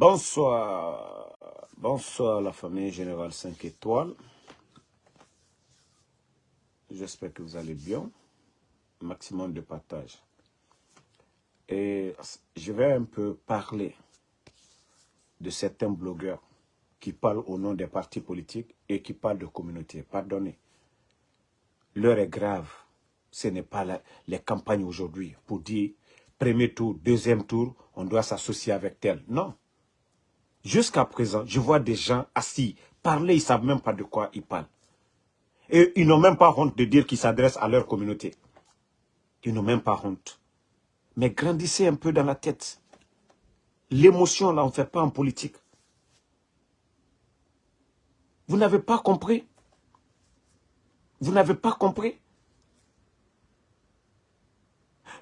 Bonsoir. Bonsoir la famille Générale 5 étoiles. J'espère que vous allez bien. Maximum de partage. Et je vais un peu parler de certains blogueurs qui parlent au nom des partis politiques et qui parlent de communauté. Pardonnez. L'heure est grave. Ce n'est pas la, les campagnes aujourd'hui pour dire premier tour, deuxième tour, on doit s'associer avec tel. Non. Jusqu'à présent, je vois des gens assis, parler, ils ne savent même pas de quoi ils parlent. Et ils n'ont même pas honte de dire qu'ils s'adressent à leur communauté. Ils n'ont même pas honte. Mais grandissez un peu dans la tête. L'émotion, là, on ne fait pas en politique. Vous n'avez pas compris? Vous n'avez pas compris?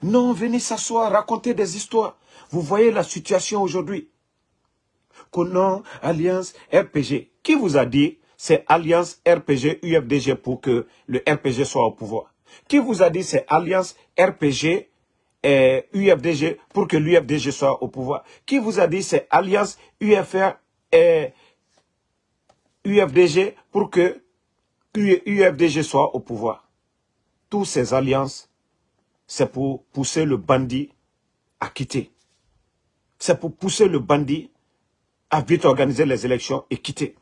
Non, venez s'asseoir, raconter des histoires. Vous voyez la situation aujourd'hui. Conan, Alliance, RPG. Qui vous a dit c'est Alliance, RPG, UFDG pour que le RPG soit au pouvoir? Qui vous a dit c'est Alliance, RPG, et UFDG pour que l'UFDG soit au pouvoir? Qui vous a dit c'est Alliance, UFR et UFDG pour que UFDG soit au pouvoir? Toutes ces alliances, c'est pour pousser le bandit à quitter. C'est pour pousser le bandit à vite organiser les élections et quitter.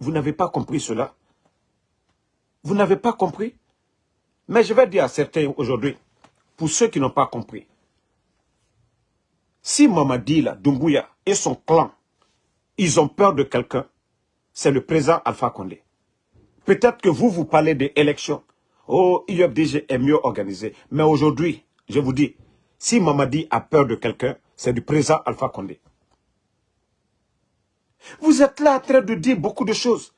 Vous n'avez pas compris cela. Vous n'avez pas compris. Mais je vais dire à certains aujourd'hui, pour ceux qui n'ont pas compris, si Mamadi, là, Dumbuya et son clan, ils ont peur de quelqu'un, c'est le président Alpha Condé. Peut-être que vous, vous parlez d'élections. Oh, IFDG est mieux organisé. Mais aujourd'hui, je vous dis, si Mamadi a peur de quelqu'un, c'est du président Alpha Condé. Vous êtes là en train de dire beaucoup de choses.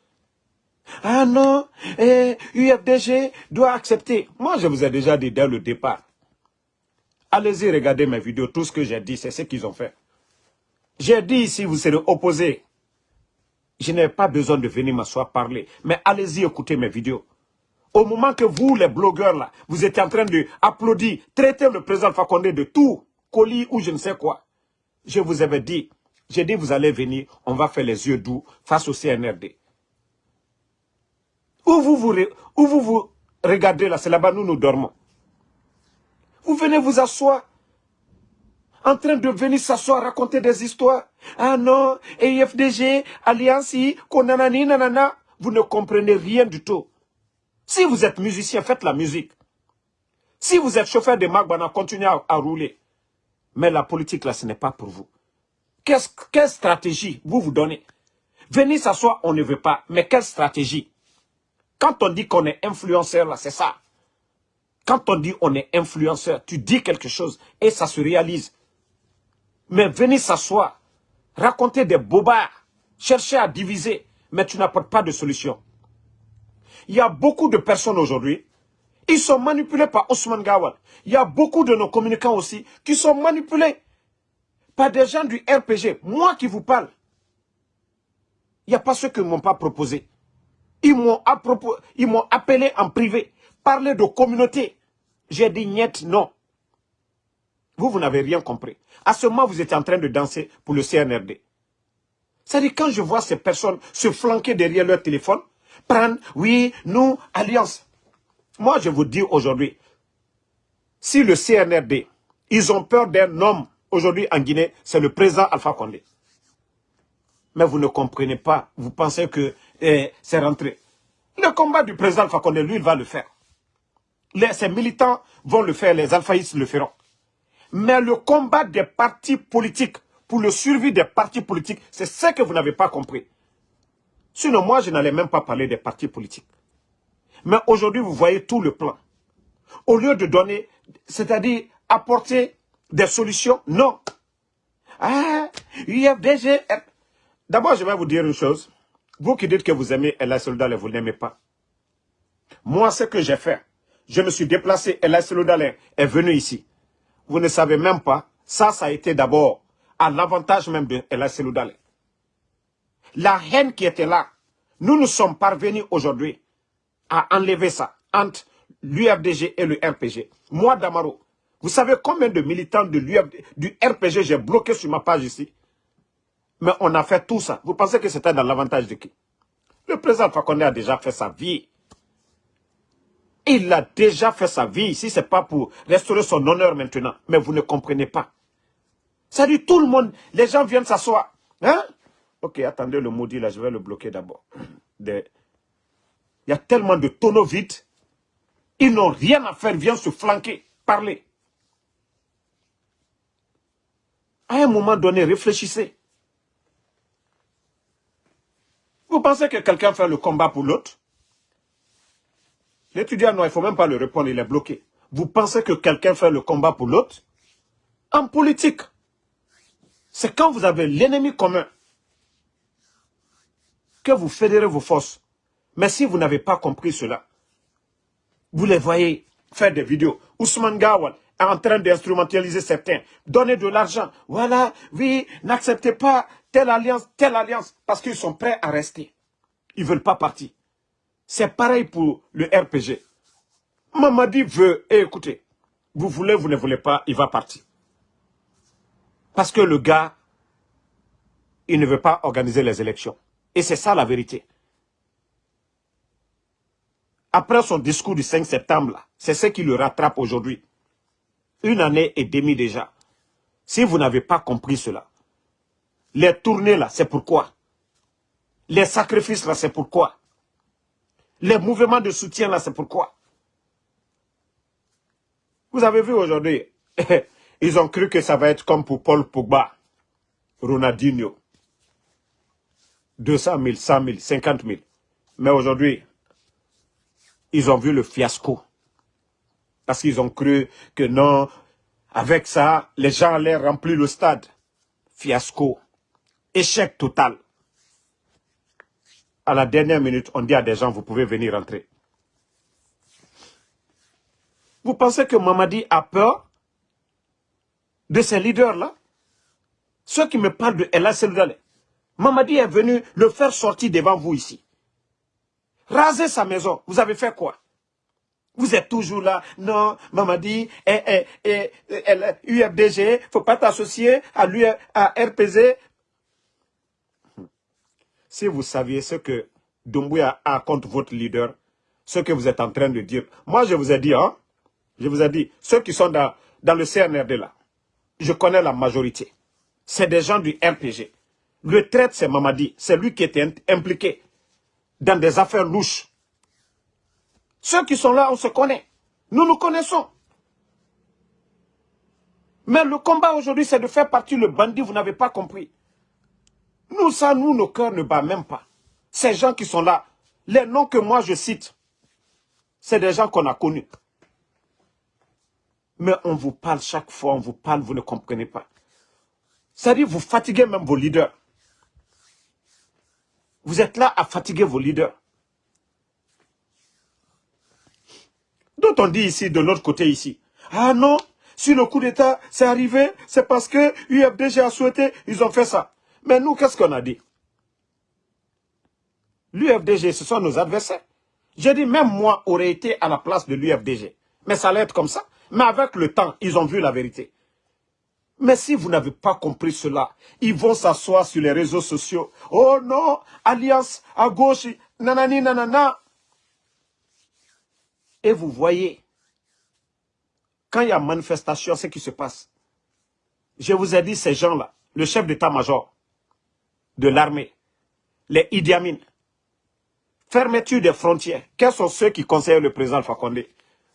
Ah non, eh, UFDG doit accepter. Moi, je vous ai déjà dit dès le départ. Allez-y, regardez mes vidéos. Tout ce que j'ai dit, c'est ce qu'ils ont fait. J'ai dit ici, vous serez opposés. Je n'ai pas besoin de venir m'asseoir parler. Mais allez-y, écoutez mes vidéos. Au moment que vous, les blogueurs, là, vous êtes en train d'applaudir, traiter le président Fakonde de tout, colis ou je ne sais quoi. Je vous avais dit, j'ai dit, vous allez venir, on va faire les yeux doux face au CNRD. Où vous vous, regardez là, c'est là-bas, nous, nous dormons. Vous venez vous asseoir, en train de venir s'asseoir, raconter des histoires. Ah non, EFDG, Alliance, Konanani, nanana. Vous ne comprenez rien du tout. Si vous êtes musicien, faites la musique. Si vous êtes chauffeur de Magbana, continuez à rouler. Mais la politique, là, ce n'est pas pour vous quelle stratégie vous vous donnez? Venir s'asseoir, on ne veut pas. Mais quelle stratégie? Quand on dit qu'on est influenceur, là, c'est ça. Quand on dit on est influenceur, tu dis quelque chose et ça se réalise. Mais venir s'asseoir, raconter des bobards, chercher à diviser, mais tu n'apportes pas de solution. Il y a beaucoup de personnes aujourd'hui, ils sont manipulés par Ousmane Gawad. Il y a beaucoup de nos communicants aussi qui sont manipulés pas des gens du RPG. Moi qui vous parle. Il n'y a pas ceux qui ne m'ont pas proposé. Ils m'ont appelé en privé. Parler de communauté. J'ai dit niet, non. Vous, vous n'avez rien compris. À ce moment, vous étiez en train de danser pour le CNRD. C'est-à-dire, quand je vois ces personnes se flanquer derrière leur téléphone, prendre, oui, nous, alliance. Moi, je vous dis aujourd'hui, si le CNRD, ils ont peur d'un homme aujourd'hui en Guinée, c'est le président Alpha Condé. Mais vous ne comprenez pas, vous pensez que eh, c'est rentré. Le combat du président Alpha Condé, lui, il va le faire. Ses militants vont le faire, les alphaïstes le feront. Mais le combat des partis politiques, pour le survie des partis politiques, c'est ce que vous n'avez pas compris. Sinon, moi, je n'allais même pas parler des partis politiques. Mais aujourd'hui, vous voyez tout le plan. Au lieu de donner, c'est-à-dire apporter des solutions Non. Ah, UFDG. D'abord, je vais vous dire une chose. Vous qui dites que vous aimez Ella Soldal et vous n'aimez pas. Moi, ce que j'ai fait, je me suis déplacé, Ella Soldal est venu ici. Vous ne savez même pas, ça, ça a été d'abord à l'avantage même de Ella Soldal. La haine qui était là, nous nous sommes parvenus aujourd'hui à enlever ça entre l'UFDG et le RPG. Moi, Damaro, vous savez combien de militants de du RPG j'ai bloqué sur ma page ici? Mais on a fait tout ça. Vous pensez que c'était dans l'avantage de qui? Le président Fakonde a déjà fait sa vie. Il a déjà fait sa vie. Si ce n'est pas pour restaurer son honneur maintenant. Mais vous ne comprenez pas. Ça dit tout le monde, les gens viennent s'asseoir. Hein? Ok, attendez le maudit là, je vais le bloquer d'abord. Il y a tellement de tonneaux vides. Ils n'ont rien à faire, viennent se flanquer, parler. À un moment donné, réfléchissez. Vous pensez que quelqu'un fait le combat pour l'autre? L'étudiant, non, il ne faut même pas le répondre, il est bloqué. Vous pensez que quelqu'un fait le combat pour l'autre? En politique, c'est quand vous avez l'ennemi commun que vous fédérez vos forces. Mais si vous n'avez pas compris cela, vous les voyez faire des vidéos. Ousmane Gawal en train d'instrumentaliser certains, donner de l'argent. Voilà, oui, n'acceptez pas telle alliance, telle alliance, parce qu'ils sont prêts à rester. Ils ne veulent pas partir. C'est pareil pour le RPG. Mamadi veut, et écoutez, vous voulez, vous ne voulez pas, il va partir. Parce que le gars, il ne veut pas organiser les élections. Et c'est ça la vérité. Après son discours du 5 septembre, c'est ce qui le rattrape aujourd'hui. Une année et demie déjà. Si vous n'avez pas compris cela, les tournées là, c'est pourquoi? Les sacrifices là, c'est pourquoi? Les mouvements de soutien là, c'est pourquoi? Vous avez vu aujourd'hui, ils ont cru que ça va être comme pour Paul Pogba, Ronaldinho. 200 000, 100 000, 50 000. Mais aujourd'hui, ils ont vu le fiasco. Parce qu'ils ont cru que non, avec ça, les gens allaient remplir le stade. Fiasco. Échec total. À la dernière minute, on dit à des gens, vous pouvez venir rentrer. Vous pensez que Mamadi a peur de ces leaders-là? Ceux qui me parlent de Ella Seloudale, Mamadi est venu le faire sortir devant vous ici. Raser sa maison, vous avez fait quoi? Vous êtes toujours là, non, Mamadi, eh, eh, eh, UFDG, faut pas t'associer à, à RPZ. Si vous saviez ce que Doumbouya a contre votre leader, ce que vous êtes en train de dire. Moi, je vous ai dit, hein, je vous ai dit, ceux qui sont dans, dans le CNRD là, je connais la majorité. C'est des gens du RPG. Le traite, c'est Mamadi. C'est lui qui était impliqué dans des affaires louches. Ceux qui sont là, on se connaît. Nous nous connaissons. Mais le combat aujourd'hui, c'est de faire partir le bandit, vous n'avez pas compris. Nous, ça, nous, nos cœurs ne battent même pas. Ces gens qui sont là, les noms que moi je cite, c'est des gens qu'on a connus. Mais on vous parle chaque fois, on vous parle, vous ne comprenez pas. C'est-à-dire, vous fatiguez même vos leaders. Vous êtes là à fatiguer vos leaders. Donc on dit ici, de l'autre côté ici, ah non, si le coup d'État s'est arrivé, c'est parce que UFDG a souhaité, ils ont fait ça. Mais nous, qu'est-ce qu'on a dit? L'UFDG, ce sont nos adversaires. J'ai dit, même moi, aurais été à la place de l'UFDG. Mais ça allait être comme ça. Mais avec le temps, ils ont vu la vérité. Mais si vous n'avez pas compris cela, ils vont s'asseoir sur les réseaux sociaux. Oh non, alliance à gauche, nanani nanana. Et vous voyez, quand il y a manifestation, ce qui se passe. Je vous ai dit, ces gens-là, le chef d'état-major de l'armée, les Idi fermeture des frontières. Quels sont ceux qui conseillent le président Fakonde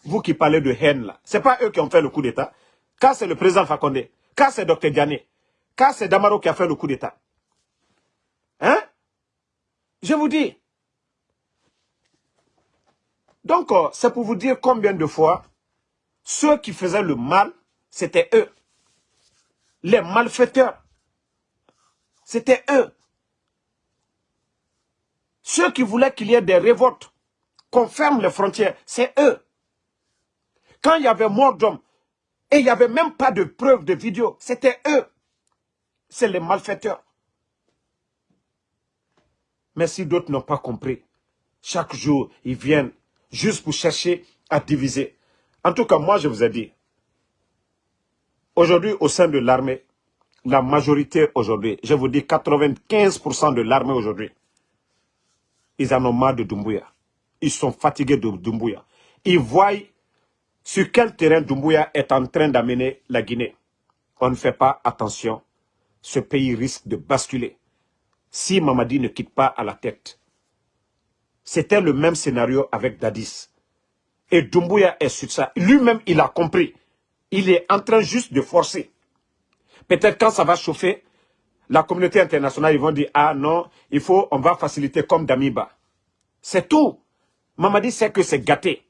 Vous qui parlez de haine là, ce n'est pas eux qui ont fait le coup d'État. Car c'est le président Fakonde. Car c'est Dr Diané, car c'est Damaro qui a fait le coup d'État. Hein? Je vous dis. Donc, euh, c'est pour vous dire combien de fois ceux qui faisaient le mal, c'était eux. Les malfaiteurs, c'était eux. Ceux qui voulaient qu'il y ait des révoltes, qu'on ferme les frontières, c'est eux. Quand il y avait mort d'hommes, et il n'y avait même pas de preuves de vidéo. C'était eux. C'est les malfaiteurs. Mais si d'autres n'ont pas compris, chaque jour, ils viennent juste pour chercher à diviser. En tout cas, moi, je vous ai dit, aujourd'hui, au sein de l'armée, la majorité aujourd'hui, je vous dis 95% de l'armée aujourd'hui, ils en ont marre de Doumbouya. Ils sont fatigués de Doumbouya. Ils voient sur quel terrain Doumbouya est en train d'amener la Guinée. On ne fait pas attention. Ce pays risque de basculer. Si Mamadi ne quitte pas à la tête. C'était le même scénario avec Dadis. Et Doumbouya est sur ça. Lui-même, il a compris. Il est en train juste de forcer. Peut-être quand ça va chauffer, la communauté internationale, ils vont dire, ah non, il faut, on va faciliter comme Damiba. C'est tout. Mamadi sait que c'est gâté.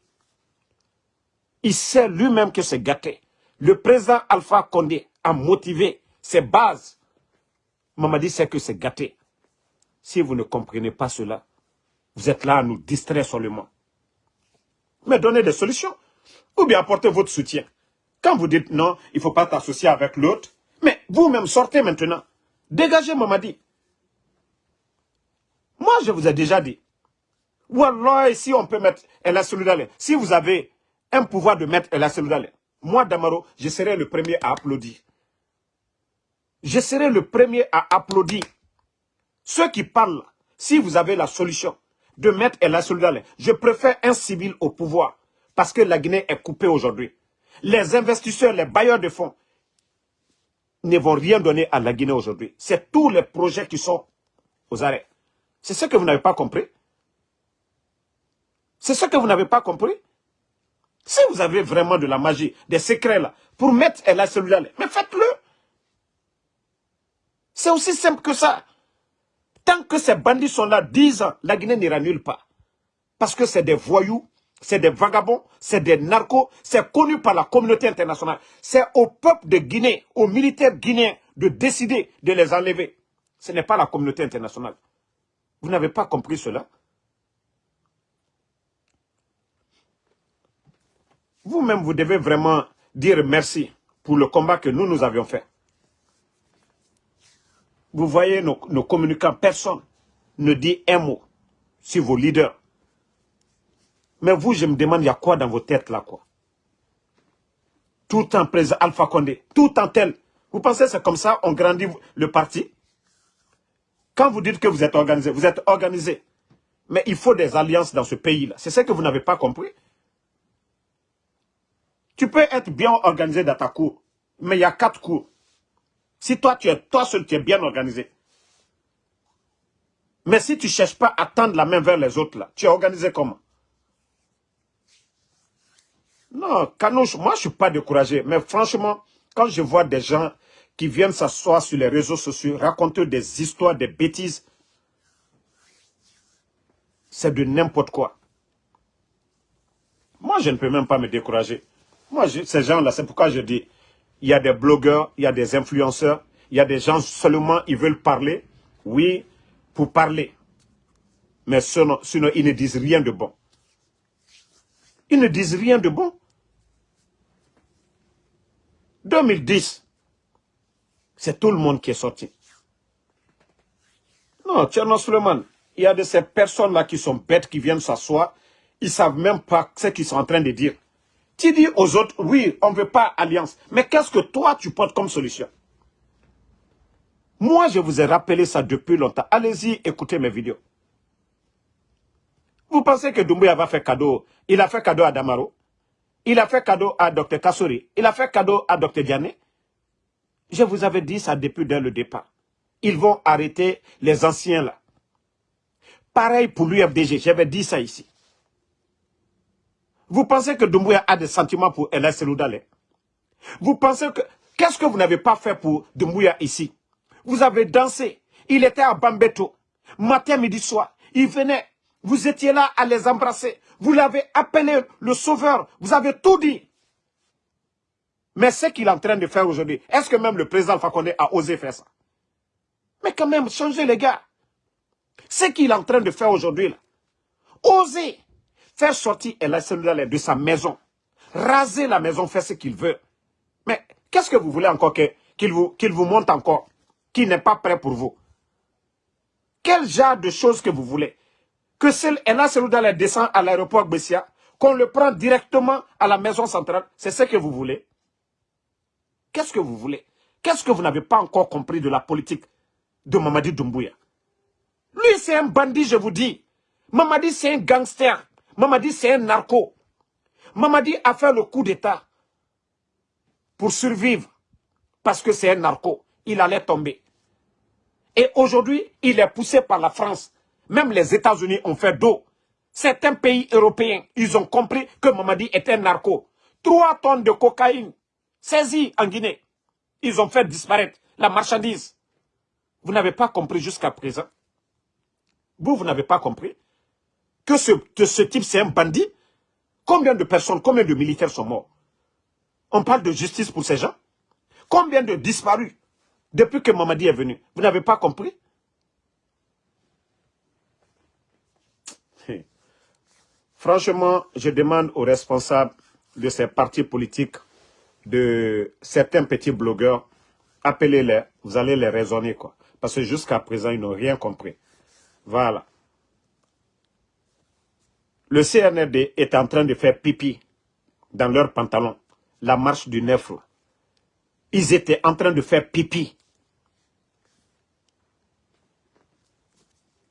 Il sait lui-même que c'est gâté. Le président Alpha Condé a motivé ses bases. Mamadi sait que c'est gâté. Si vous ne comprenez pas cela, vous êtes là à nous distraire seulement. Mais donnez des solutions. Ou bien apportez votre soutien. Quand vous dites non, il ne faut pas t'associer avec l'autre, mais vous-même sortez maintenant. Dégagez Mamadi. Moi, je vous ai déjà dit. Wallah, si on peut mettre El Solidale, si vous avez un pouvoir de mettre El Solidale, moi, Damaro, je serai le premier à applaudir. Je serai le premier à applaudir. Ceux qui parlent, si vous avez la solution de mettre El Solidale, je préfère un civil au pouvoir parce que la Guinée est coupée aujourd'hui. Les investisseurs, les bailleurs de fonds ne vont rien donner à la Guinée aujourd'hui. C'est tous les projets qui sont aux arrêts. C'est ce que vous n'avez pas compris. C'est ce que vous n'avez pas compris. Si vous avez vraiment de la magie, des secrets là, pour mettre la cellule mais faites-le. C'est aussi simple que ça. Tant que ces bandits sont là 10 ans, la Guinée n'ira nulle part. Parce que c'est des voyous, c'est des vagabonds, c'est des narcos, c'est connu par la communauté internationale. C'est au peuple de Guinée, aux militaires guinéens de décider de les enlever. Ce n'est pas la communauté internationale. Vous n'avez pas compris cela? Vous-même, vous devez vraiment dire merci pour le combat que nous, nous avions fait. Vous voyez nos, communicants, personne ne dit un mot sur vos leaders. Mais vous, je me demande, il y a quoi dans vos têtes là, quoi? Tout en président Alpha Condé, tout en tel. Vous pensez que c'est comme ça, on grandit le parti? Quand vous dites que vous êtes organisé, vous êtes organisé. Mais il faut des alliances dans ce pays-là. C'est ce que vous n'avez pas compris. Tu peux être bien organisé dans ta cour, mais il y a quatre cours. Si toi, tu es toi seul, tu es bien organisé. Mais si tu ne cherches pas à tendre la main vers les autres, là, tu es organisé comment? Non, Kanouche, moi, je ne suis pas découragé. Mais franchement, quand je vois des gens qui viennent s'asseoir sur les réseaux sociaux, raconter des histoires, des bêtises, c'est de n'importe quoi. Moi, je ne peux même pas me décourager. Moi, ces gens-là, c'est pourquoi je dis, il y a des blogueurs, il y a des influenceurs, il y a des gens seulement, ils veulent parler, oui, pour parler. Mais sinon, sinon, ils ne disent rien de bon. Ils ne disent rien de bon. 2010, c'est tout le monde qui est sorti. Non, Tcherno Suleiman, il y a de ces personnes-là qui sont bêtes, qui viennent s'asseoir, ils ne savent même pas ce qu'ils sont en train de dire. Tu dis aux autres, oui, on ne veut pas alliance. Mais qu'est-ce que toi, tu portes comme solution? Moi, je vous ai rappelé ça depuis longtemps. Allez-y, écoutez mes vidéos. Vous pensez que Doumbouya va faire cadeau? Il a fait cadeau à Damaro. Il a fait cadeau à Dr Kassouri. Il a fait cadeau à Dr Diané. Je vous avais dit ça depuis dès le départ. Ils vont arrêter les anciens là. Pareil pour l'UFDG, j'avais dit ça ici. Vous pensez que Doumbouya a des sentiments pour Ella Seloudale Vous pensez que... Qu'est-ce que vous n'avez pas fait pour Doumbouya ici? Vous avez dansé. Il était à Bambeto. Matin, midi, soir. Il venait. Vous étiez là à les embrasser. Vous l'avez appelé le sauveur. Vous avez tout dit. Mais ce qu'il est en train de faire aujourd'hui, est-ce que même le président Fakonde a osé faire ça? Mais quand même, changez les gars. Ce qu'il est en train de faire aujourd'hui, là, osez faire sortir El de sa maison, raser la maison, faire ce qu'il veut. Mais qu'est-ce que vous voulez encore qu'il vous, vous montre encore, qui n'est pas prêt pour vous? Quel genre de choses que vous voulez? Que El Seloudale descend à l'aéroport Bessia, qu'on le prend directement à la maison centrale, c'est ce que vous voulez? Qu'est-ce que vous voulez? Qu'est-ce que vous n'avez pas encore compris de la politique de Mamadi Doumbouya? Lui, c'est un bandit, je vous dis. Mamadi, c'est un gangster. Mamadi, c'est un narco. Mamadi a fait le coup d'État pour survivre parce que c'est un narco. Il allait tomber. Et aujourd'hui, il est poussé par la France. Même les États-Unis ont fait dos. Certains pays européens, ils ont compris que Mamadi était un narco. Trois tonnes de cocaïne saisies en Guinée. Ils ont fait disparaître la marchandise. Vous n'avez pas compris jusqu'à présent. Vous, vous n'avez pas compris que ce, ce type, c'est un bandit. Combien de personnes, combien de militaires sont morts? On parle de justice pour ces gens. Combien de disparus depuis que Mamadi est venu? Vous n'avez pas compris? Franchement, je demande aux responsables de ces partis politiques, de certains petits blogueurs, appelez-les, vous allez les raisonner, quoi. Parce que jusqu'à présent, ils n'ont rien compris. Voilà. Le CNRD est en train de faire pipi dans leurs pantalons. La marche du neuf. Ils étaient en train de faire pipi.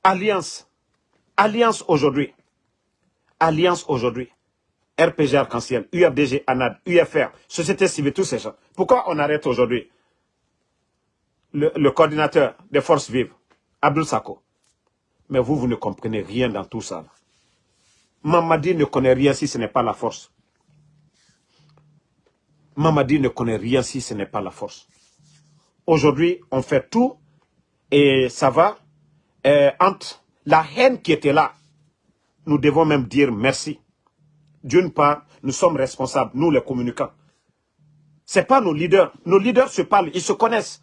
Alliance. Alliance aujourd'hui. Alliance aujourd'hui. RPG Arc-en-Ciel, UFDG, ANAD, UFR, Société civile, tous ces gens. Pourquoi on arrête aujourd'hui le, coordinateur des forces vives, Abdul Sako Mais vous, vous ne comprenez rien dans tout ça. Mamadi ne connaît rien si ce n'est pas la force. Mamadi ne connaît rien si ce n'est pas la force. Aujourd'hui, on fait tout et ça va. Euh, entre la haine qui était là, nous devons même dire merci. D'une part, nous sommes responsables, nous les communicants. Ce n'est pas nos leaders. Nos leaders se parlent, ils se connaissent.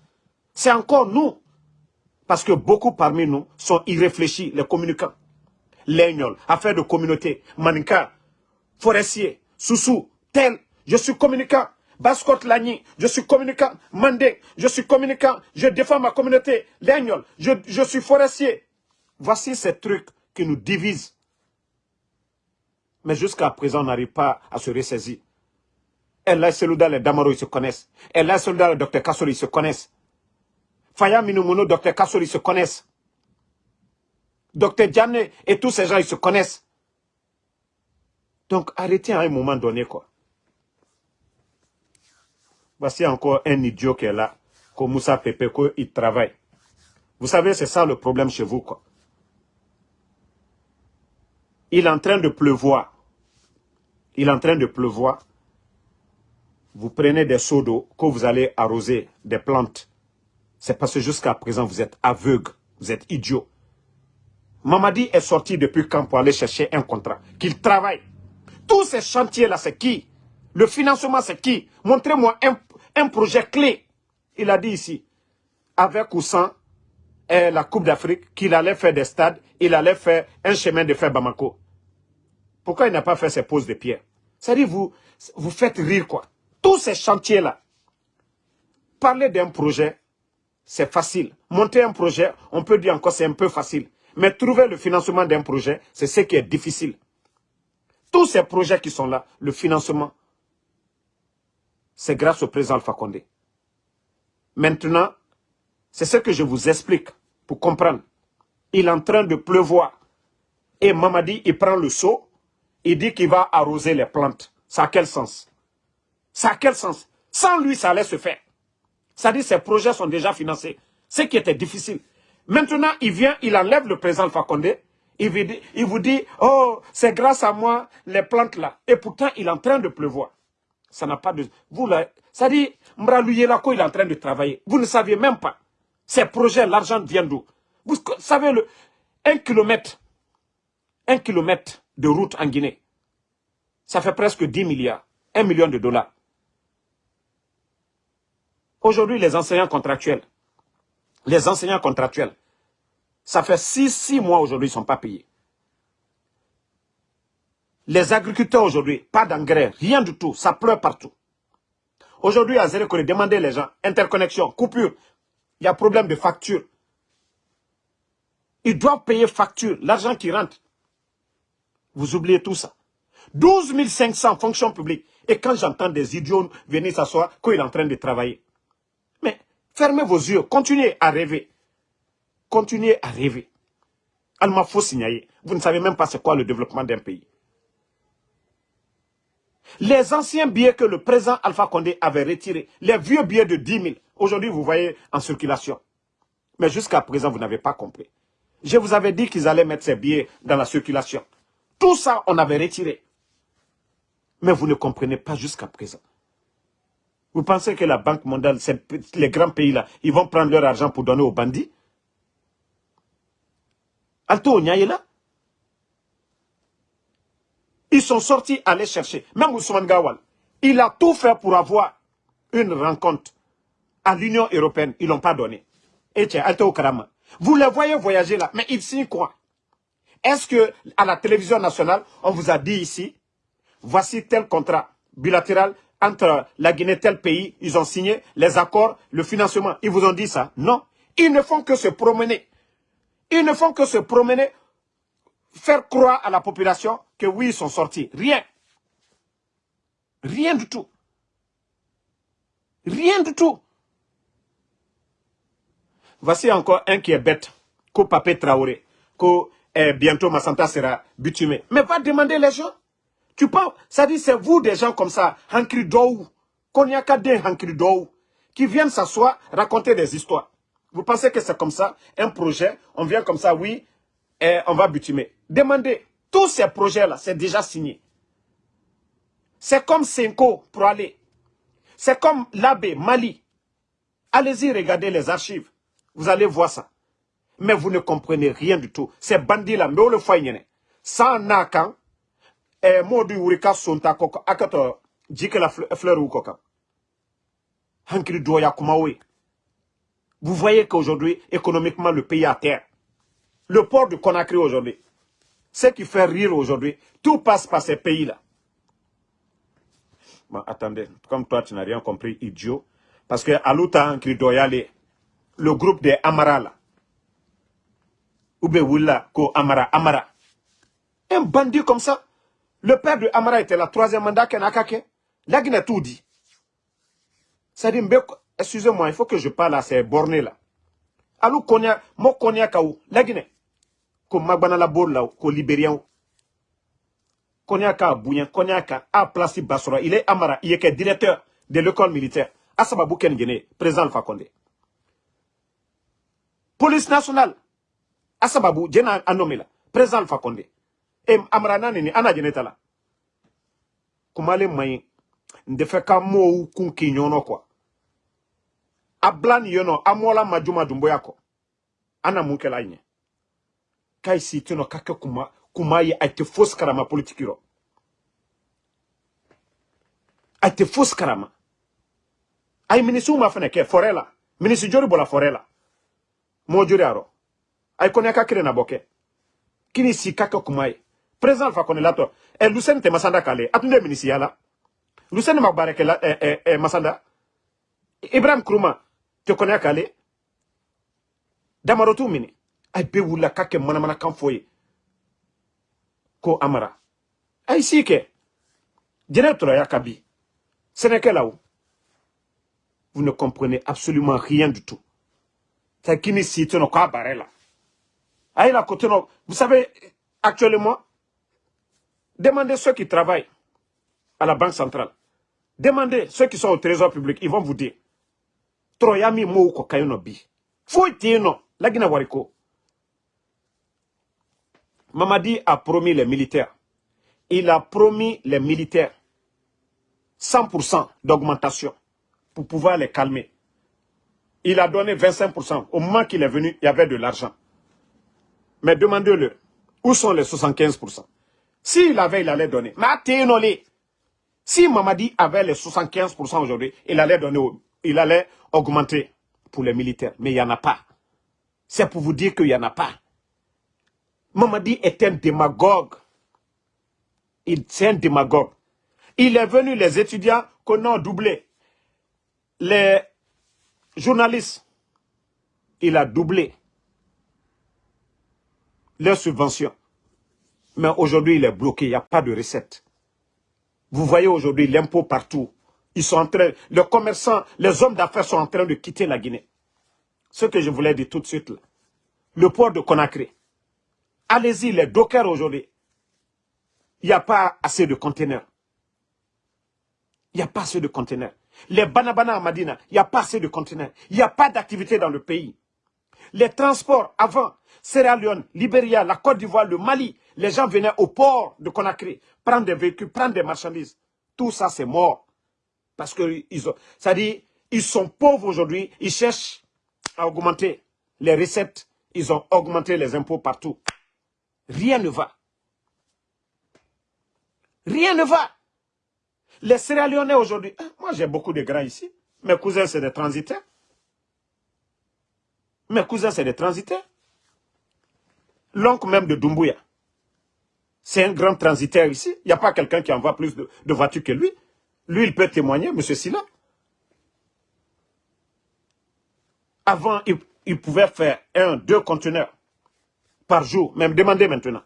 C'est encore nous. Parce que beaucoup parmi nous sont irréfléchis, les communicants. L'aignol, affaire de communauté, manika, forestier, soussou, tel, je suis communicant. Bascot Lagny, je suis communicant. Mandé, je suis communicant. Je défends ma communauté. L'aignol, je, je suis forestier. Voici ces trucs qui nous divisent. Mais jusqu'à présent, on n'arrive pas à se ressaisir. là, Selouda, les Damaro, ils se connaissent. là, Selouda, le docteur Kassori, ils se connaissent. Faya Minumuno, docteur Kassori, ils se connaissent. Docteur Diane et tous ces gens, ils se connaissent. Donc, arrêtez à un moment donné, quoi. Voici encore un idiot qui est là, comme Moussa Pepe, il travaille. Vous savez, c'est ça le problème chez vous, quoi. Il est en train de pleuvoir. Il est en train de pleuvoir. Vous prenez des seaux d'eau que vous allez arroser des plantes. C'est parce que jusqu'à présent, vous êtes aveugle, vous êtes idiot. Mamadi est sorti depuis quand pour aller chercher un contrat, qu'il travaille. Tous ces chantiers-là, c'est qui? Le financement, c'est qui? Montrez-moi un, projet clé. Il a dit ici, avec ou sans eh, la Coupe d'Afrique, qu'il allait faire des stades, il allait faire un chemin de fer Bamako. Pourquoi il n'a pas fait ses poses de pierre? C'est-à-dire, vous, vous faites rire, quoi. Tous ces chantiers-là, parler d'un projet, c'est facile. Monter un projet, on peut dire encore c'est un peu facile. Mais trouver le financement d'un projet, c'est ce qui est difficile. Tous ces projets qui sont là, le financement, c'est grâce au président Alpha. Maintenant, c'est ce que je vous explique pour comprendre. Il est en train de pleuvoir. Et Mamadi, il prend le seau, il dit qu'il va arroser les plantes. Ça a quel sens? Ça a quel sens? Sans lui, ça allait se faire. Ça dit, ces projets sont déjà financés. Ce qui était difficile. Maintenant, il vient, il enlève le président Fakonde. Il vous dit, oh, c'est grâce à moi, les plantes là. Et pourtant, il est en train de pleuvoir. Ça n'a pas de... Vous là, ça dit, Mbralouye Lako, il est en train de travailler. Vous ne saviez même pas. Ces projets, l'argent vient d'où? Vous savez, un kilomètre, un kilomètre de route en Guinée, ça fait presque 10 milliards, 1 million de dollars. Aujourd'hui, les enseignants contractuels, les enseignants contractuels, ça fait 6, 6 mois aujourd'hui, ils ne sont pas payés. Les agriculteurs aujourd'hui, pas d'engrais, rien du tout, ça pleure partout. Aujourd'hui, à Zérekore, demandez les gens, interconnexion, coupure, il y a problème de facture. Ils doivent payer facture, l'argent qui rentre. Vous oubliez tout ça. 12 500 fonctions publiques. Et quand j'entends des idiots venir s'asseoir, qu'il est en train de travailler. Fermez vos yeux, continuez à rêver. Continuez à rêver. Alma faut signaler. Vous ne savez même pas c'est quoi le développement d'un pays. Les anciens billets que le président Alpha Condé avait retirés, les vieux billets de 10 000, aujourd'hui vous voyez en circulation. Mais jusqu'à présent, vous n'avez pas compris. Je vous avais dit qu'ils allaient mettre ces billets dans la circulation. Tout ça, on avait retiré. Mais vous ne comprenez pas jusqu'à présent. Vous pensez que la Banque mondiale, les grands pays là, ils vont prendre leur argent pour donner aux bandits? Alto là Ils sont sortis aller chercher. Même Ousmane Gawal, il a tout fait pour avoir une rencontre à l'Union européenne. Ils ne l'ont pas donné. Et tiens, Alto Karama. Vous les voyez voyager là, mais ils signent quoi Est-ce que à la télévision nationale, on vous a dit ici, voici tel contrat bilatéral entre la Guinée et tel pays, ils ont signé les accords, le financement. Ils vous ont dit ça Non. Ils ne font que se promener. Ils ne font que se promener, faire croire à la population que oui, ils sont sortis. Rien. Rien du tout. Rien du tout. Voici encore un qui est bête, que Papé Traoré, que eh, bientôt Massanta sera bitumé. Mais va demander les gens. Tu penses, ça dit c'est vous des gens comme ça, Hankri Dou, Konyaka de Hankri Dou, qui viennent s'asseoir, raconter des histoires. Vous pensez que c'est comme ça, un projet, on vient comme ça, oui, et on va bitumer. Demandez, tous ces projets-là, c'est déjà signé. C'est comme Senko pour aller. C'est comme l'Abbé, Mali. Allez-y, regardez les archives. Vous allez voir ça. Mais vous ne comprenez rien du tout. Ces bandits-là, mais on le fait, sans nakan, et modu urika sonta koko, akato, jike la fleur ou koka. Hankiri doya kumawe. Vous voyez qu'aujourd'hui, économiquement, le pays à terre. Le port de Conakry aujourd'hui, ce qui fait rire aujourd'hui, tout passe par ces pays-là. Bon, attendez, comme toi, tu n'as rien compris, idiot. Parce que Alouta Hankiri doya le groupe des Amara là. Willa, Ko Amara, Amara. Un bandit comme ça. Le père de Amara était la troisième mandat Kenakake. Là, il a tout dit. Dit, excusez-moi, il faut que je parle à ces bornés là. Alou konya, mo konya kaou, la Guinée. Ko magbana la là, ko libérien. Konya ka bouyen, konya ka a placé Basura. Il est Amara, il est directeur de l'école militaire. Asababou Ken Guinée, président Alpha police nationale asababu jena anomela président Alpha amara nanini ana jenetala kumale mayi ndefe ka mowu kun k'i ɲɔnɔ kuwa a majuma dunboya kɔ ana mun kɛla ɲɛ ka i si tɛnɔ ka kuma kuma ye a karama politiki rɔ a tɛ karama. A ye ma fɛnɛ kɛ fɔrɛ la jori bɔla fɔrɛ la jori a rɔ a ye kɔnɛya ka kini si ka kɛ president fa kone lato e lusen te masanda kale. Atunde minisi yala? Lusen ma bareke la e, e, e masanda ibrahim kruma te kone kale? Be wula kake mana mana kan foye. Ko amara. Ay sike jene tora ya kabi sénégalais vous ne comprenez absolument rien du tout. Kini si tu kwa barela aïe la côté vous savez actuellement demandez ceux qui travaillent à la banque centrale. Demandez ceux qui sont au trésor public. Ils vont vous dire troyami mo ko kayno bi foi tino lagina wariko. Mamadi a promis les militaires. Il a promis les militaires 100% d'augmentation pour pouvoir les calmer. Il a donné 25%. Au moment qu'il est venu, il y avait de l'argent. Mais demandez-le, où sont les 75% S'il avait, il allait donner. Mais si Mamadi avait les 75% aujourd'hui, il allait donner, il allait augmenter pour les militaires. Mais il n'y en a pas. C'est pour vous dire qu'il n'y en a pas. Mamadi est un démagogue. Il est un démagogue. Il est venu, les étudiants qu'on a doublé. Les journalistes, il a doublé leurs subventions. Mais aujourd'hui, il est bloqué, il n'y a pas de recette. Vous voyez aujourd'hui l'impôt partout. Ils sont en train, les commerçants, les hommes d'affaires sont en train de quitter la Guinée. Ce que je voulais dire tout de suite, le port de Conakry. Allez-y, les dockers aujourd'hui. Il n'y a pas assez de conteneurs. Il n'y a pas assez de conteneurs. Les banabana à Madina, il n'y a pas assez de conteneurs. Il n'y a pas d'activité dans le pays. Les transports avant, Sierra Leone, Libéria, la Côte d'Ivoire, le Mali, les gens venaient au port de Conakry, prendre des véhicules, prendre des marchandises. Tout ça, c'est mort. Parce que ils ont, ça dit, ils sont pauvres aujourd'hui, ils cherchent à augmenter les recettes, ils ont augmenté les impôts partout. Rien ne va. Rien ne va. Les Sierra Leonais aujourd'hui, hein, moi j'ai beaucoup de grands ici. Mes cousins c'est des transitaires. Mes cousins c'est des transitaires. L'oncle même de Dumbuya, c'est un grand transitaire ici. Il n'y a pas quelqu'un qui envoie plus de, voitures que lui. Lui, il peut témoigner, M. Silla. Avant, il, pouvait faire un, deux conteneurs par jour. Même demandez maintenant.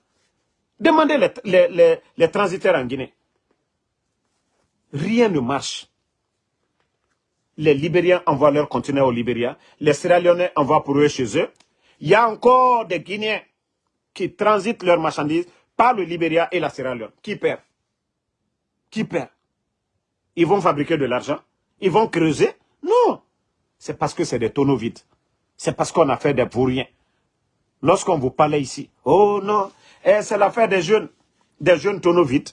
Demandez les, les transitaires en Guinée. Rien ne marche. Les Libériens envoient leurs conteneurs au Libéria. Les Sierra Leonais envoient pour eux chez eux. Il y a encore des Guinéens qui transitent leurs marchandises le Libéria et la Sierra Leone. Qui perd? Qui perd? Ils vont fabriquer de l'argent Ils vont creuser? Non C'est parce que c'est des tonneaux vides. C'est parce qu'on a fait des vauriens. Lorsqu'on vous parlait ici, oh non, eh, c'est l'affaire des jeunes, des jeunes tonneaux vides.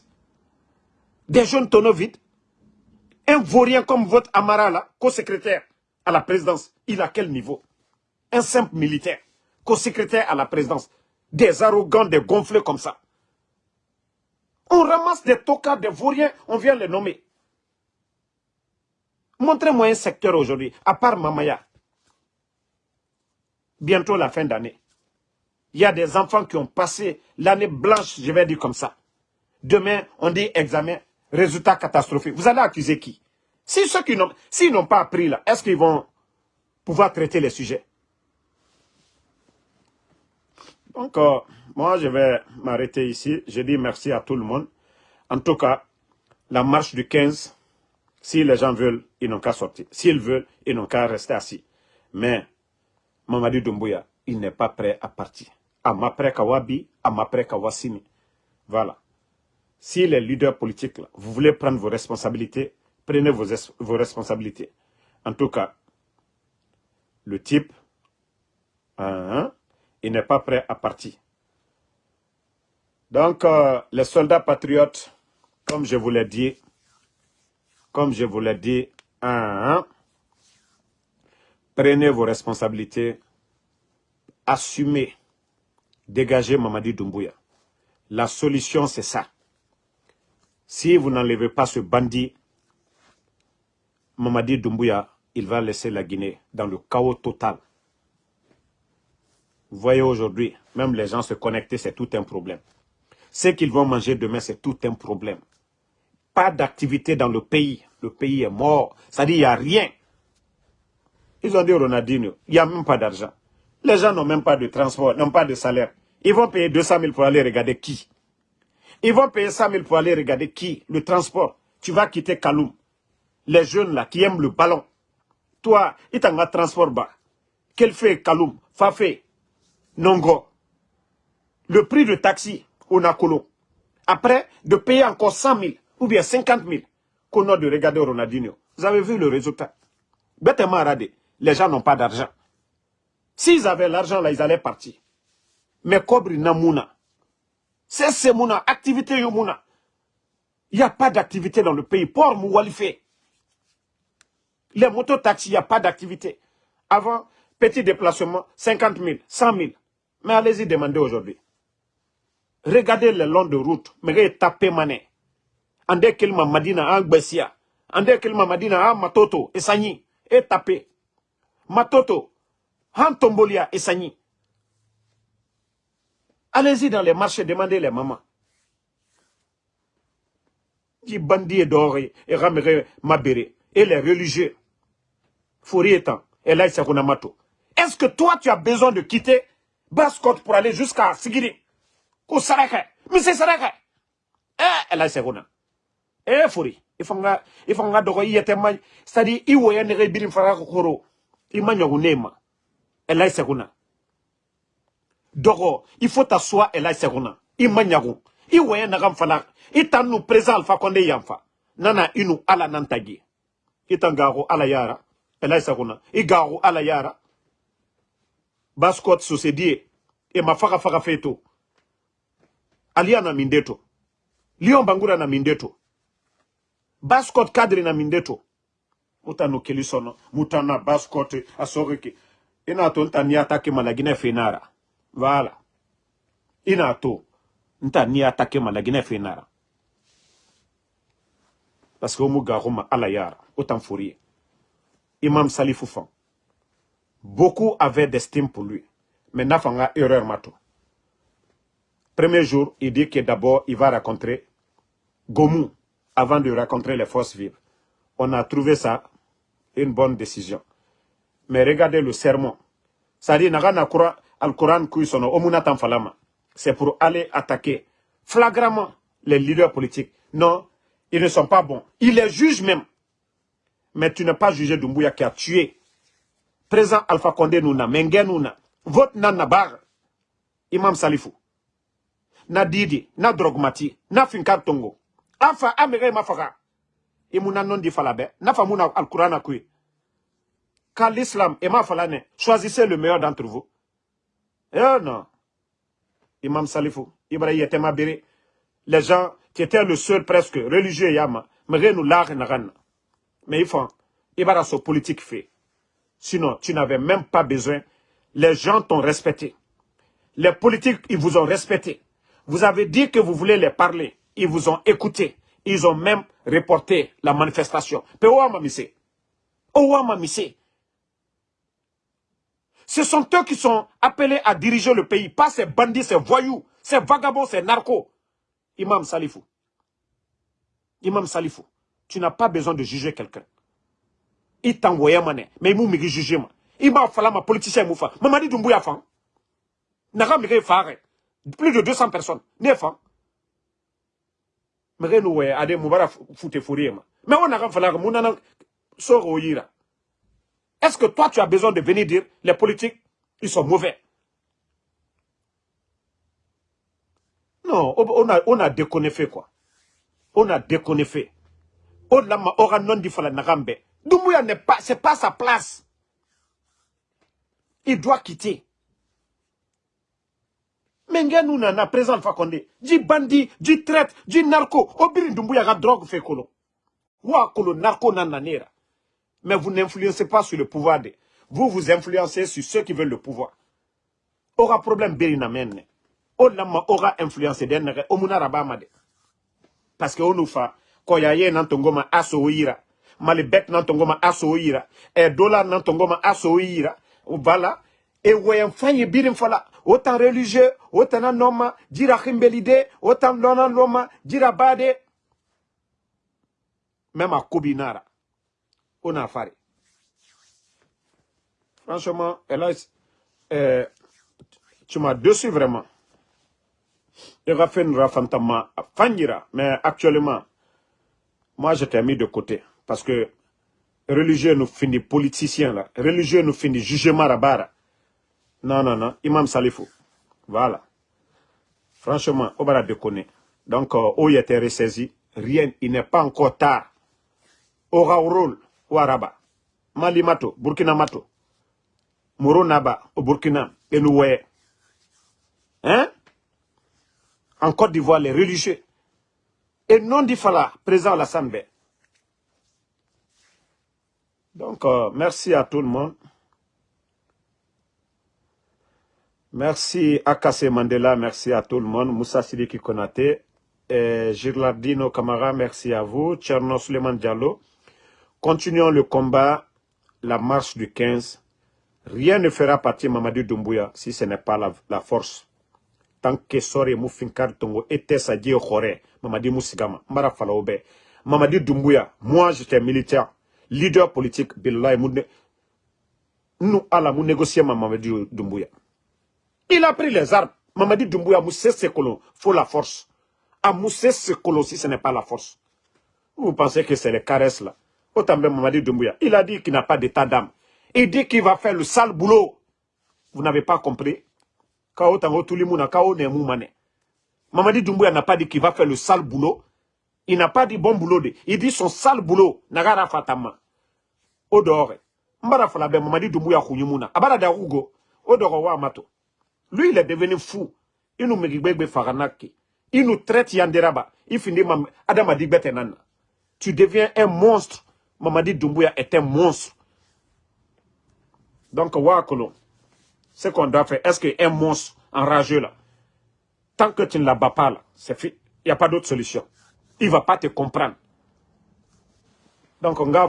Des jeunes tonneaux vides. Un vaurien comme votre Amara co-secrétaire à la présidence, il a quel niveau? Un simple militaire, co-secrétaire à la présidence. Des arrogants, des gonflés comme ça. On ramasse des tocards, des vauriens, on vient les nommer. Montrez-moi un secteur aujourd'hui, à part Mamaya. Bientôt la fin d'année. Il y a des enfants qui ont passé l'année blanche, je vais dire comme ça. Demain, on dit examen, résultat catastrophique. Vous allez accuser qui? Si ceux qui n'ont s'ils n'ont pas appris là, est-ce qu'ils vont pouvoir traiter les sujets? Donc, euh, moi, je vais m'arrêter ici. Je dis merci à tout le monde. En tout cas, la marche du 15, si les gens veulent, ils n'ont qu'à sortir. S'ils veulent, ils n'ont qu'à rester assis. Mais, Mamadi Doumbouya, il n'est pas prêt à partir. Amapré Kawabi, Amapré Kawasimi. Voilà. Si les leaders politiques, vous voulez prendre vos responsabilités, prenez vos, responsabilités. En tout cas, le type, hein, il n'est pas prêt à partir. Donc, euh, les soldats patriotes, comme je vous l'ai dit, comme je vous l'ai dit, prenez vos responsabilités, assumez, dégagez Mamadi Doumbouya. La solution, c'est ça. Si vous n'enlevez pas ce bandit, Mamadi Doumbouya, il va laisser la Guinée dans le chaos total. Vous voyez aujourd'hui, même les gens se connecter, c'est tout un problème. Ce qu'ils vont manger demain, c'est tout un problème. Pas d'activité dans le pays. Le pays est mort. Ça dit, il n'y a rien. Ils ont dit Ronaldinho, il n'y a même pas d'argent. Les gens n'ont même pas de transport, n'ont pas de salaire. Ils vont payer 200 000 pour aller regarder qui? Ils vont payer 100 000 pour aller regarder qui? Le transport. Tu vas quitter Kaloum. Les jeunes là qui aiment le ballon. Toi, ils t'en transport bas. Quel fait Kaloum Fafé Nongo. Le prix de taxi, au Nakolo. Après, de payer encore 100 000 ou bien 50 000 qu'on a de regarder Ronaldinho. Vous avez vu le résultat Bêtement radé. Les gens n'ont pas d'argent. S'ils avaient l'argent là, ils allaient partir. Mais Kobri Namouna. C'est Semouna, activité Yomouna. Il n'y a pas d'activité dans le pays. Port Moualifé. Les mototaxis, il n'y a pas d'activité. Avant, petit déplacement, 50 000, 100 000. Mais allez-y demander aujourd'hui. Regardez le long de route. Mais tapez mané. Ande kilma madina en gbesia. Ande madina en matoto et sani. Et tapez. Matoto. En tombolia et sani. Allez-y dans les marchés, demandez les mamans. Qui bandit doré et ramere mabere. Et les religieux. Fourier étant. Et là, Est-ce que toi, tu as besoin de quitter Basse-Côte pour aller jusqu'à Sigiri? Ko Saraka. Mais c'est Saraka. Eh, là, c'est Eh, Fouri. il faut nga il faut nga dogo yete ma c'est-à-dire i woya ne birin fara i ma nyogu nema. Elai seguna. Dogo il faut t'asseoir seguna. I ma nyagu. I woya na gam fala i tanu présent alpha konde yamfa nana inu ala nantagi. I tangago ala yara. Elai seguna. I gago ala yara. Ma faka feto alia na mindeto. Lion bangura na mindeto. Bascot cadre na mindeto. Muta no kelisono muta na bascot asoreke. Ina to nta ni atake malagina fenara. Voilà. Ina to nta ni atake malagina fenara. Parce que omu garuma ala yara. Autant fourier. Imam salifou fan beaucoup avaient d'estime pour lui. Mais n'a pas erreur mato premier jour il dit que d'abord il va rencontrer Gomu avant de rencontrer les forces vives. On a trouvé ça une bonne décision. Mais regardez le sermon. Ça dit, c'est pour aller attaquer flagramment les leaders politiques. Non, ils ne sont pas bons. Ils les jugent même. Mais tu n'as pas jugé Dumbuya qui a tué. Présent Alpha Condé Nouna, Mengen Nouna, votre Nana Bar, Imam Salifou, na Didi, na Drogmati, na Finkar afa amere mafaka imuna non di falabe. Nafa muna alquran kui quand l'islam est ma falane choisissez le meilleur d'entre vous. Eh non. Imam salifou ibrahim était ma béré les gens qui étaient le seul presque religieux yama mais nous l'art mais il faut ibara so politique fait. Sinon tu n'avais même pas besoin. Les gens t'ont respecté. Les politiques ils vous ont respecté vous avez dit que vous voulez les parler ils vous ont écouté. Ils ont même reporté la manifestation. Ce sont eux qui sont appelés à diriger le pays, pas ces bandits, ces voyous, ces vagabonds, ces narcos. Imam Salifou. Imam Salifou, tu n'as pas besoin de juger quelqu'un. Il t'a envoyé mané, mais il m'a jugé. Il m'a fallu ma politicien moufa. Mamadi Doumbouya fan. N'a Plus de 200 personnes. N'est mege nu we ade fourier mais on a fallu munana soro yira est-ce que toi tu as besoin de venir dire les politiques ils sont mauvais? Non on a on a quoi. On a l'a ma ora non di fala nagambe Doumbouya n'est pas c'est pas sa place. Il doit quitter menge nu nana président Alpha Condé. Ji bandi ji traite ji narco. Obiri ndumbuya ga drogue kolo narco nananera mais vous n'influencez pas sur le pouvoir de vous vous influencez sur ceux qui veulent le pouvoir. Aura problème beri na menne aura influencé denere o munara parce que onu fa ko ya ye nan tongoma aso yira malibek nan tongoma e dollar tongoma voilà et voyons fanyi birim fala autant religieux, autant noma, dira chimbelide, autant lona loma, dira bade. Même à Kobinara, on a fait. Franchement, Eloïs, euh, tu m'as dessus vraiment. Il a fait une rafantama fangira, mais actuellement, moi je t'ai mis de côté. Parce que religieux nous finit politicien là, religieux nous finit jugement rabara. Non, non, non. Imam Salifou. Voilà. Franchement, on va déconner. Donc, où il était ressaisi, rien, il n'est pas encore tard. Rôle, Ouaraba, Mali Mato, Burkina Mato, Mouro Naba, au Burkina, et nous Hein? En Côte d'Ivoire, les religieux. Et non d'Ifala, présent à la Sanbe. Donc, euh, merci à tout le monde. Merci Akase Mandela, merci à tout le monde. Moussa Sidiki Konate, et Girlardino Kamara, merci à vous. Tcherno Suleiman Diallo. Continuons le combat, la marche du 15. Rien ne fera partir Mamadou Doumbouya si ce n'est pas la, force. Tant que Sori Moufinkar Tongo était sa Khore, Mamadou Moussigama, Mara Falaobe, Mamadou Doumbouya, moi j'étais militaire, leader politique, Billah nous allons négocier Mamadou Doumbouya. Il a pris les armes. Mamadi Doumbouya moussé ses colons. faut la force. A moussé ses colons si ce n'est pas la force. Vous pensez que c'est les caresses là? Autant même Mamadi Doumbouya, il a dit qu'il n'a pas d'état d'âme. Il dit qu'il va faire le sale boulot. Vous n'avez pas compris? Mamadi Doumbouya n'a pas dit qu'il va faire le sale boulot. Il n'a pas dit bon boulot. Il dit son sale boulot. Nagara Fatama. Odore. Mbara Falabe, Mamadi Doumbouya Kounyumuna. Abara Darugo. Odore Wamato. Lui, il est devenu fou. Il nous met Faranaki. Il nous traite Yanderaba. Il finit Adam Betenana. Tu deviens un monstre. Mamadi Doumbouya est un monstre. Donc, Wakolo. Ce qu'on doit faire, est-ce qu'un monstre enragé là, tant que tu ne l'abats pas là. Il n'y a pas d'autre solution. Il ne va pas te comprendre. Donc, on va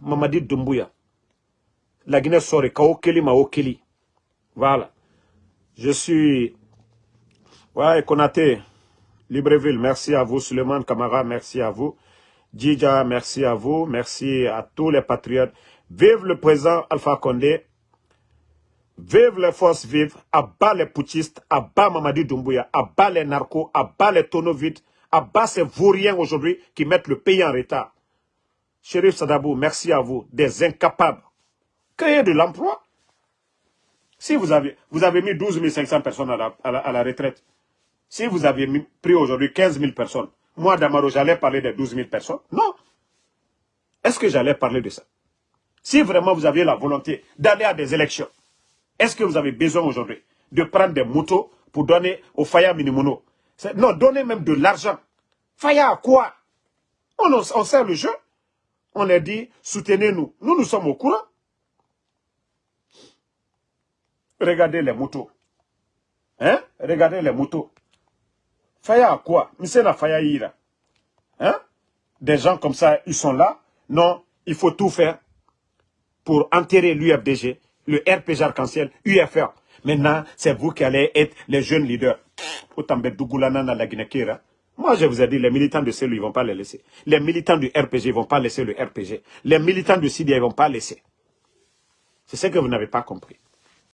Mamadi Doumbouya. La Guinée sort, Kaokeli Maokeli. Voilà. Je suis... Ouais, Konate, Libreville, merci à vous. Suleiman Kamara, merci à vous. Djidja, merci à vous. Merci à tous les patriotes. Vive le président Alpha Condé. Vive les forces vives, abat les putschistes, abat Mamadi Doumbouya, abat les narcos, abat les tonneaux abat ces vauriens aujourd'hui qui mettent le pays en retard. Shérif Sadabou, merci à vous, des incapables. Créez de l'emploi. Si vous avez, vous avez mis 12 500 personnes à la, à la, retraite, si vous avez pris aujourd'hui 15 000 personnes, moi, Damaro, j'allais parler des 12 000 personnes? Non. Est-ce que j'allais parler de ça? Si vraiment vous aviez la volonté d'aller à des élections, est-ce que vous avez besoin aujourd'hui de prendre des motos pour donner au Faya Minimono Non, donnez même de l'argent. Faya à quoi? On, on sert le jeu. On a dit, soutenez-nous. Nous, nous sommes au courant. Regardez les motos. Hein? Regardez les motos. Faya à quoi? La Faya Ira. Hein? Des gens comme ça, ils sont là. Non, il faut tout faire pour enterrer l'UFDG le RPG arc-en-ciel, UFR. Maintenant, c'est vous qui allez être les jeunes leaders. Moi, je vous ai dit, les militants de CELU, ils ne vont pas les laisser. Les militants du RPG, ne vont pas laisser le RPG. Les militants du CIDIA, ils ne vont pas laisser. C'est ce que vous n'avez pas compris.